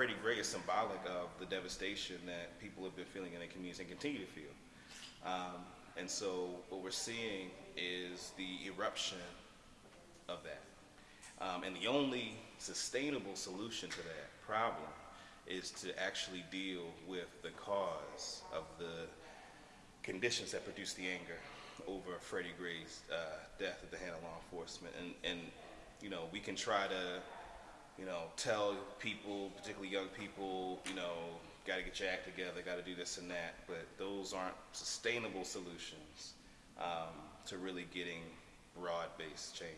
Freddie Gray is symbolic of the devastation that people have been feeling in their communities and continue to feel. Um, and so what we're seeing is the eruption of that. Um, and the only sustainable solution to that problem is to actually deal with the cause of the conditions that produce the anger over Freddie Gray's uh, death at the hand of law enforcement. And, and, you know, we can try to, know, tell people, particularly young people, you know, got to get your act together, got to do this and that, but those aren't sustainable solutions um, to really getting broad-based change.